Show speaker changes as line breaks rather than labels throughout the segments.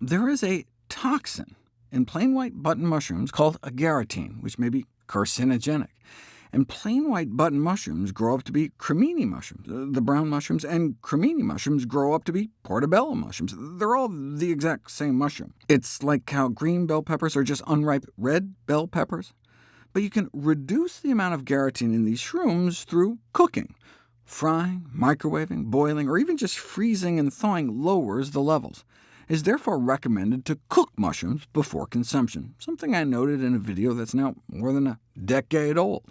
There is a toxin in plain white button mushrooms called agaritine, which may be carcinogenic. And plain white button mushrooms grow up to be cremini mushrooms. The brown mushrooms and cremini mushrooms grow up to be portobello mushrooms. They're all the exact same mushroom. It's like how green bell peppers are just unripe red bell peppers. But you can reduce the amount of agaritine in these shrooms through cooking. Frying, microwaving, boiling, or even just freezing and thawing lowers the levels is therefore recommended to cook mushrooms before consumption, something I noted in a video that's now more than a decade old.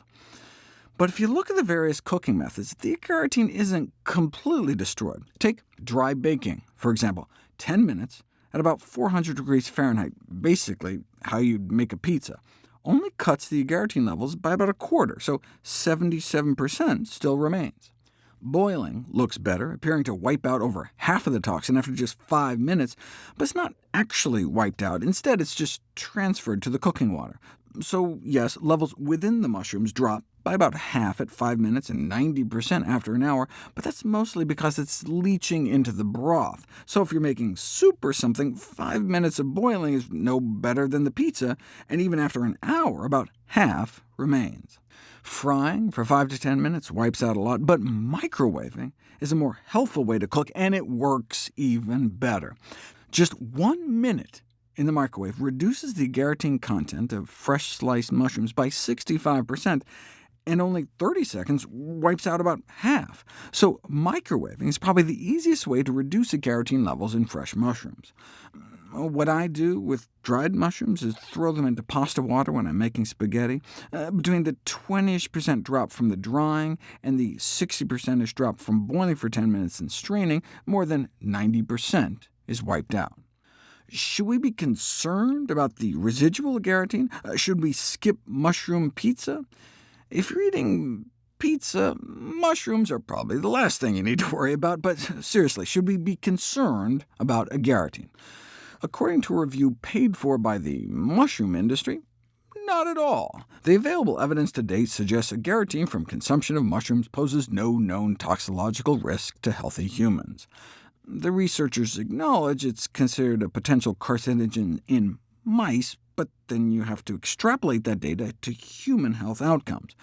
But if you look at the various cooking methods, the agaritine isn't completely destroyed. Take dry baking, for example, 10 minutes at about 400 degrees Fahrenheit, basically how you'd make a pizza, only cuts the agaritine levels by about a quarter, so 77% still remains. Boiling looks better, appearing to wipe out over half of the toxin after just five minutes, but it's not actually wiped out. Instead, it's just transferred to the cooking water. So yes, levels within the mushrooms drop by about half at 5 minutes and 90% after an hour, but that's mostly because it's leaching into the broth. So if you're making soup or something, 5 minutes of boiling is no better than the pizza, and even after an hour, about half remains. Frying for 5 to 10 minutes wipes out a lot, but microwaving is a more healthful way to cook, and it works even better. Just one minute in the microwave reduces the agaritine content of fresh sliced mushrooms by 65%, and only 30 seconds wipes out about half. So microwaving is probably the easiest way to reduce agaritine levels in fresh mushrooms. What I do with dried mushrooms is throw them into pasta water when I'm making spaghetti. Uh, between the 20-ish percent drop from the drying and the 60% drop from boiling for 10 minutes and straining, more than 90% is wiped out. Should we be concerned about the residual agaritine? Uh, should we skip mushroom pizza? If you're eating pizza, mushrooms are probably the last thing you need to worry about, but seriously, should we be concerned about agaritine? According to a review paid for by the mushroom industry, not at all. The available evidence to date suggests agaritine from consumption of mushrooms poses no known toxicological risk to healthy humans. The researchers acknowledge it's considered a potential carcinogen in mice, but then you have to extrapolate that data to human health outcomes.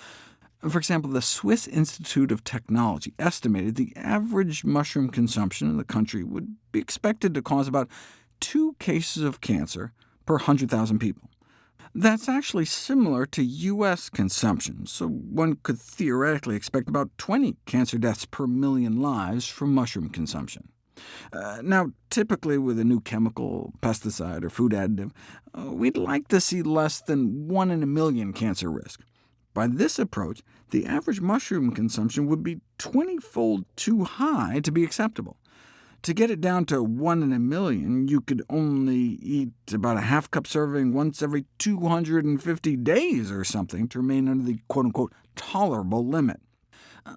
For example, the Swiss Institute of Technology estimated the average mushroom consumption in the country would be expected to cause about two cases of cancer per 100,000 people. That's actually similar to U.S. consumption, so one could theoretically expect about 20 cancer deaths per million lives from mushroom consumption. Uh, now, typically with a new chemical, pesticide, or food additive, uh, we'd like to see less than 1 in a million cancer risk. By this approach, the average mushroom consumption would be 20-fold too high to be acceptable. To get it down to 1 in a million, you could only eat about a half-cup serving once every 250 days or something to remain under the quote-unquote tolerable limit.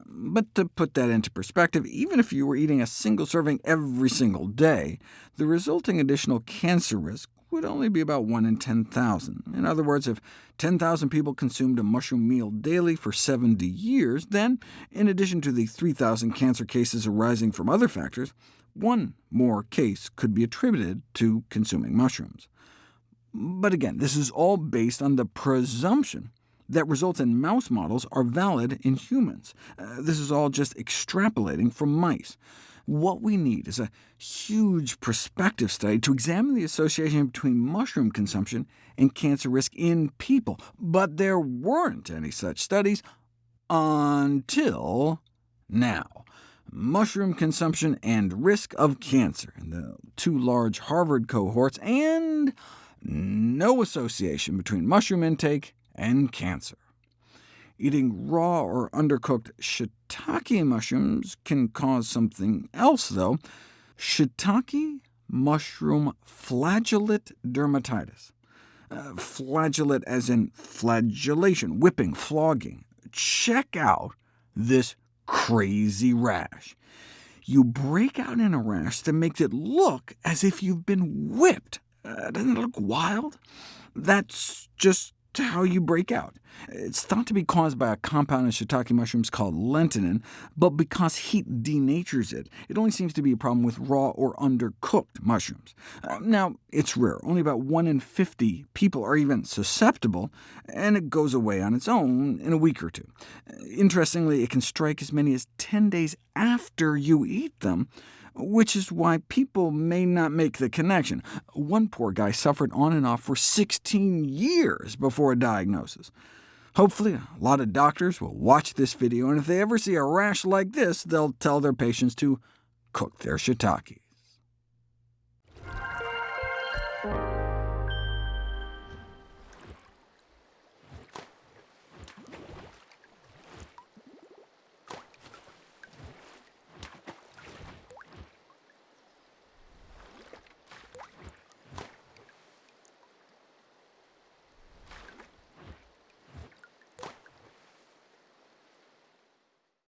But to put that into perspective, even if you were eating a single serving every single day, the resulting additional cancer risk would only be about 1 in 10,000. In other words, if 10,000 people consumed a mushroom meal daily for 70 years, then, in addition to the 3,000 cancer cases arising from other factors, one more case could be attributed to consuming mushrooms. But again, this is all based on the presumption that results in mouse models are valid in humans. Uh, this is all just extrapolating from mice. What we need is a huge prospective study to examine the association between mushroom consumption and cancer risk in people, but there weren't any such studies until now mushroom consumption and risk of cancer in the two large Harvard cohorts, and no association between mushroom intake and cancer. Eating raw or undercooked shiitake mushrooms can cause something else, though. Shiitake mushroom flagellate dermatitis. Uh, flagellate as in flagellation, whipping, flogging. Check out this crazy rash. You break out in a rash that makes it look as if you've been whipped. Uh, doesn't it look wild? That's just just how you break out. It's thought to be caused by a compound in shiitake mushrooms called lentinan, but because heat denatures it, it only seems to be a problem with raw or undercooked mushrooms. Uh, now, it's rare. Only about 1 in 50 people are even susceptible, and it goes away on its own in a week or two. Interestingly, it can strike as many as 10 days after you eat them, which is why people may not make the connection. One poor guy suffered on and off for 16 years before a diagnosis. Hopefully, a lot of doctors will watch this video, and if they ever see a rash like this, they'll tell their patients to cook their shiitake.